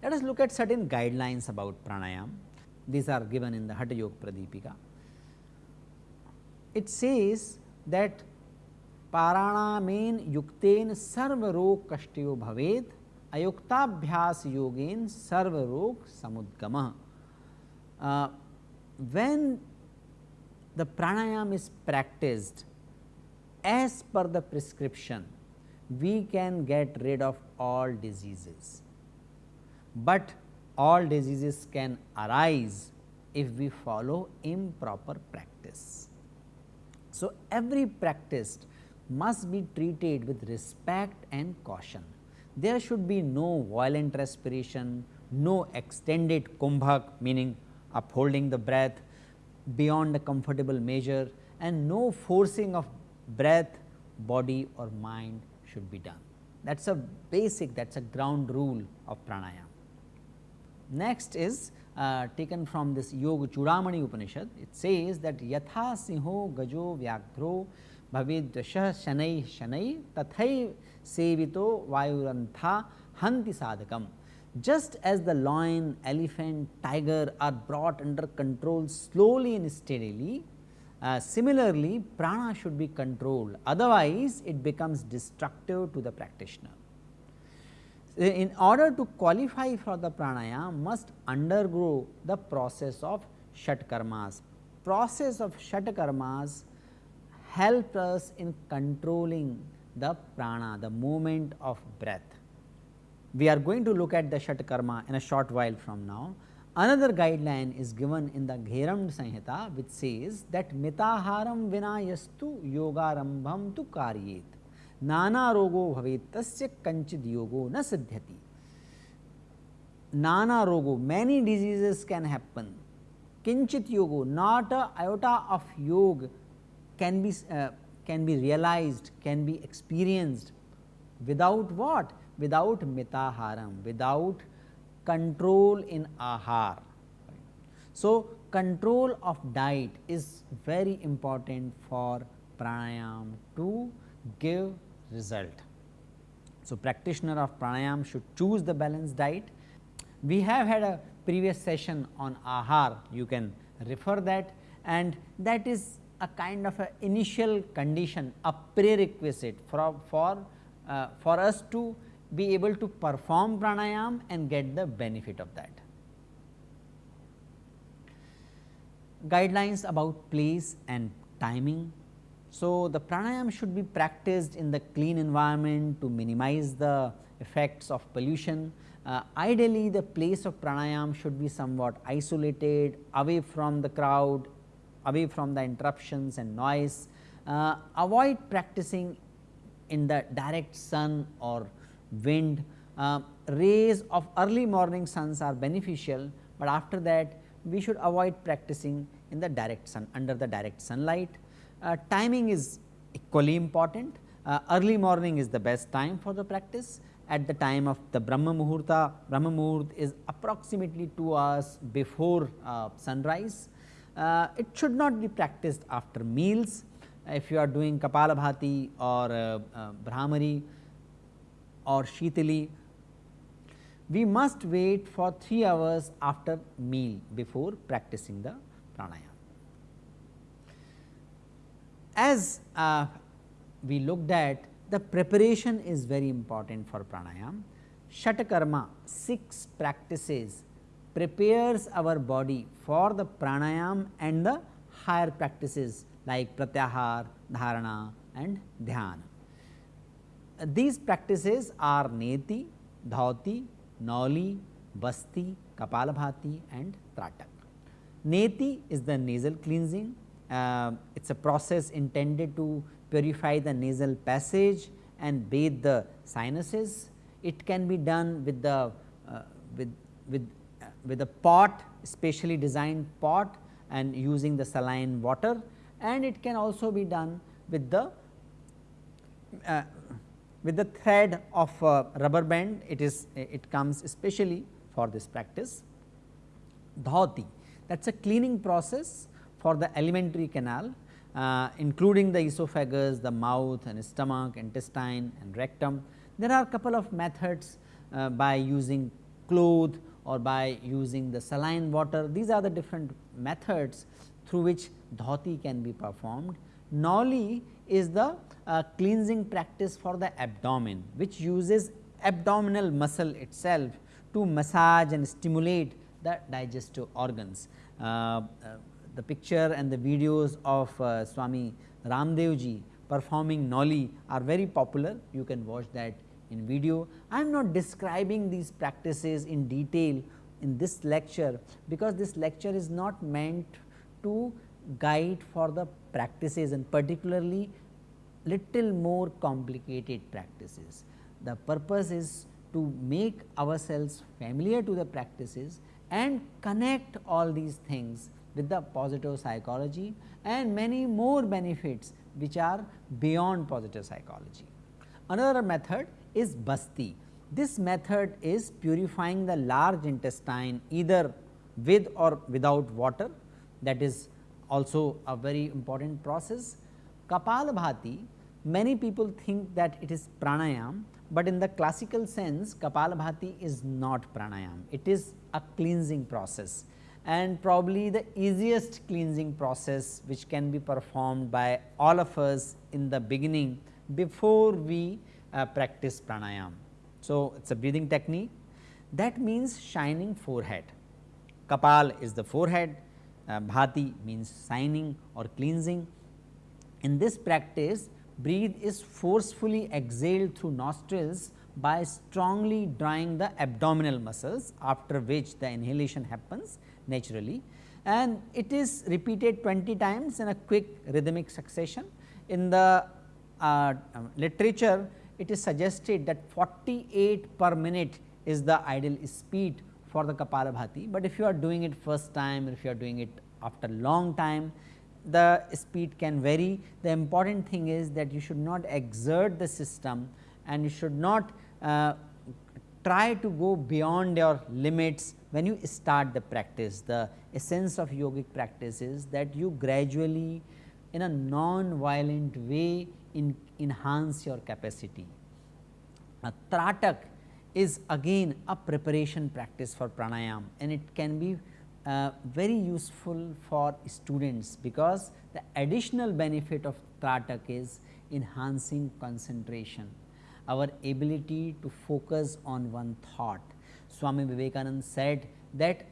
Let us look at certain guidelines about pranayam. These are given in the Hatha Yoga Pradipika. It says that yukten sarva rog kashtayo bhavet ayuktabhyas yogen sarva rog samudgama. Uh, when the pranayam is practiced as per the prescription, we can get rid of all diseases but all diseases can arise if we follow improper practice. So, every practice must be treated with respect and caution. There should be no violent respiration, no extended kumbhak meaning upholding the breath beyond a comfortable measure and no forcing of breath, body or mind should be done. That is a basic that is a ground rule of pranayama. Next is uh, taken from this Yoga Chudamani Upanishad. It says that Yatha Sinho Gajo Vyagro Bhavedvashah Shanai Shanai Tathai Sevito Vayurantha Hanti Sadhakam. Just as the lion, elephant, tiger are brought under control slowly and steadily, uh, similarly prana should be controlled otherwise it becomes destructive to the practitioner in order to qualify for the pranayam must undergo the process of shatkarmas. Process of shatkarmas help us in controlling the prana, the movement of breath. We are going to look at the Shatkarma in a short while from now. Another guideline is given in the Gheram Sanhita which says that mitaharam vinayastu yogarambham tu karyet nana rogo bhavet tasya kanchid yogo na siddhyati. Nana rogo many diseases can happen kinchit yogo not a iota of yoga can be uh, can be realized can be experienced without what without mitaharam without control in ahar so control of diet is very important for pranayam to give result. So, practitioner of pranayam should choose the balanced diet. We have had a previous session on ahar, you can refer that and that is a kind of a initial condition, a prerequisite for, for, uh, for us to be able to perform pranayam and get the benefit of that. Guidelines about place and timing so, the pranayam should be practiced in the clean environment to minimize the effects of pollution. Uh, ideally, the place of pranayam should be somewhat isolated, away from the crowd, away from the interruptions and noise. Uh, avoid practicing in the direct sun or wind. Uh, rays of early morning suns are beneficial, but after that we should avoid practicing in the direct sun under the direct sunlight. Uh, timing is equally important. Uh, early morning is the best time for the practice at the time of the Brahma Muhurta. Brahma Muhurt is approximately 2 hours before uh, sunrise. Uh, it should not be practiced after meals. If you are doing Kapalabhati or uh, uh, Bhramari or Shitali, we must wait for 3 hours after meal before practicing the pranayama. As uh, we looked at the preparation is very important for pranayam. Shatakarma 6 practices prepares our body for the pranayam and the higher practices like pratyahar, dharana and dhyana. These practices are neti, dhauti, nauli, basti, kapalabhati and tratak. Neti is the nasal cleansing, uh, it is a process intended to purify the nasal passage and bathe the sinuses. It can be done with the uh, with with with a pot specially designed pot and using the saline water and it can also be done with the uh, with the thread of rubber band it is it comes especially for this practice. Dhauti that is a cleaning process for the alimentary canal uh, including the esophagus, the mouth and stomach, intestine and rectum. There are a couple of methods uh, by using cloth or by using the saline water. These are the different methods through which dhauti can be performed. Nauli is the uh, cleansing practice for the abdomen, which uses abdominal muscle itself to massage and stimulate the digestive organs. Uh, uh, the picture and the videos of uh, Swami Ramdev ji performing Nauli are very popular. You can watch that in video. I am not describing these practices in detail in this lecture, because this lecture is not meant to guide for the practices and particularly little more complicated practices. The purpose is to make ourselves familiar to the practices and connect all these things with the positive psychology and many more benefits which are beyond positive psychology. Another method is basti. This method is purifying the large intestine either with or without water that is also a very important process. Kapalabhati many people think that it is pranayam, but in the classical sense Kapalabhati is not pranayam, it is a cleansing process and probably the easiest cleansing process which can be performed by all of us in the beginning before we uh, practice pranayam. So, it is a breathing technique that means shining forehead. Kapal is the forehead, uh, bhati means shining or cleansing. In this practice, breathe is forcefully exhaled through nostrils by strongly drawing the abdominal muscles after which the inhalation happens naturally and it is repeated 20 times in a quick rhythmic succession. In the uh, literature it is suggested that 48 per minute is the ideal speed for the Kapalabhati, but if you are doing it first time or if you are doing it after long time the speed can vary. The important thing is that you should not exert the system and you should not uh, try to go beyond your limits when you start the practice. The essence of yogic practice is that you gradually in a non-violent way in enhance your capacity. A tratak is again a preparation practice for pranayam and it can be uh, very useful for students because the additional benefit of Tratak is enhancing concentration, our ability to focus on one thought. Swami Vivekananda said that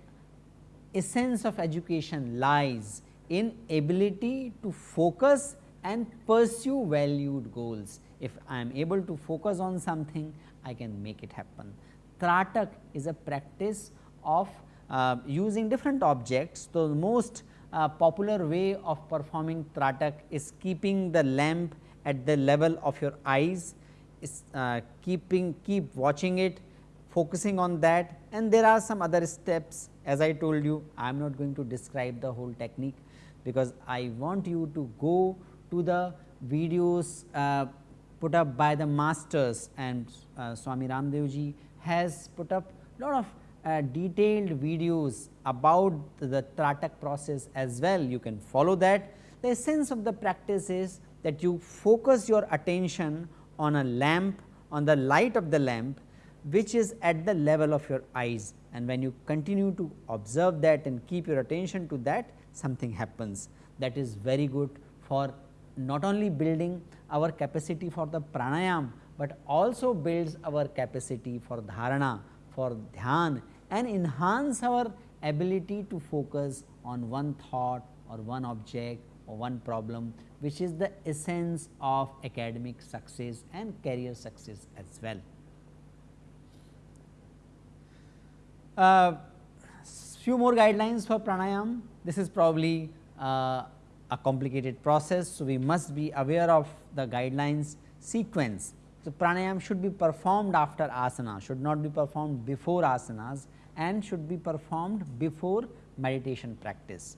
essence of education lies in ability to focus and pursue valued goals. If I am able to focus on something, I can make it happen. Tratak is a practice of uh, using different objects. The most uh, popular way of performing tratak is keeping the lamp at the level of your eyes, is uh, keeping keep watching it, focusing on that and there are some other steps as I told you I am not going to describe the whole technique because I want you to go to the videos uh, put up by the masters and uh, Swami Ramdev ji has put up lot of uh, detailed videos about the Tratak process as well, you can follow that. The essence of the practice is that you focus your attention on a lamp, on the light of the lamp which is at the level of your eyes. And when you continue to observe that and keep your attention to that something happens. That is very good for not only building our capacity for the pranayam, but also builds our capacity for dharana, for dhyan and enhance our ability to focus on one thought or one object or one problem which is the essence of academic success and career success as well. Uh, few more guidelines for pranayam. This is probably uh, a complicated process. So, we must be aware of the guidelines sequence. So, pranayam should be performed after asana, should not be performed before asanas and should be performed before meditation practice.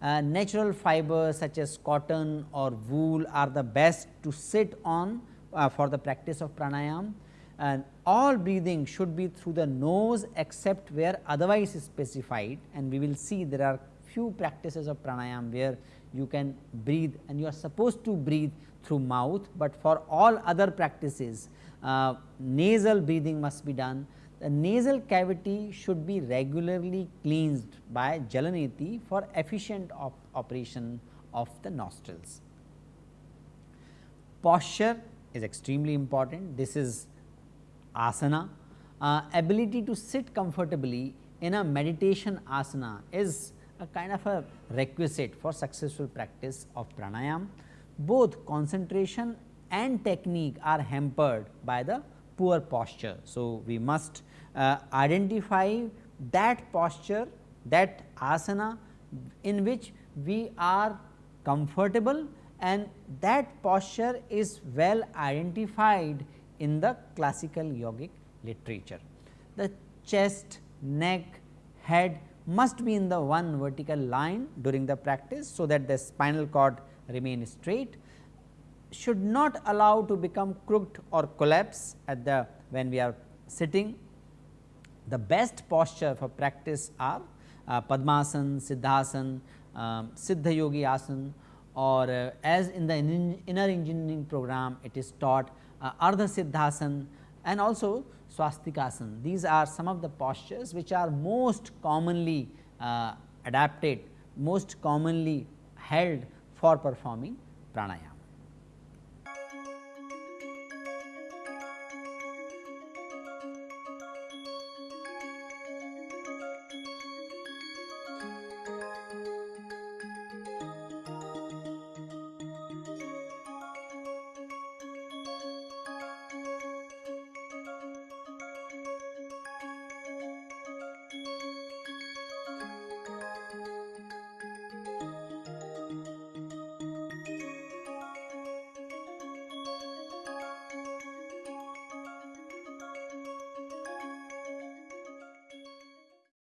Uh, natural fibers such as cotton or wool are the best to sit on uh, for the practice of pranayam and all breathing should be through the nose except where otherwise is specified and we will see there are few practices of pranayam where you can breathe and you are supposed to breathe through mouth, but for all other practices uh, nasal breathing must be done. The nasal cavity should be regularly cleansed by Jalaneti for efficient op operation of the nostrils. Posture is extremely important. This is asana. Uh, ability to sit comfortably in a meditation asana is a kind of a requisite for successful practice of pranayam. Both concentration and technique are hampered by the poor posture. So, we must uh, identify that posture that asana in which we are comfortable and that posture is well identified in the classical yogic literature. The chest, neck, head must be in the one vertical line during the practice, so that the spinal cord remain straight should not allow to become crooked or collapse at the when we are sitting. The best posture for practice are uh, Padmasan, Siddhasan, um, Siddha Yoni Asan or uh, as in the inner engineering program it is taught uh, Ardha Siddhasan and also Swastikasana. These are some of the postures which are most commonly uh, adapted, most commonly held for performing pranayama.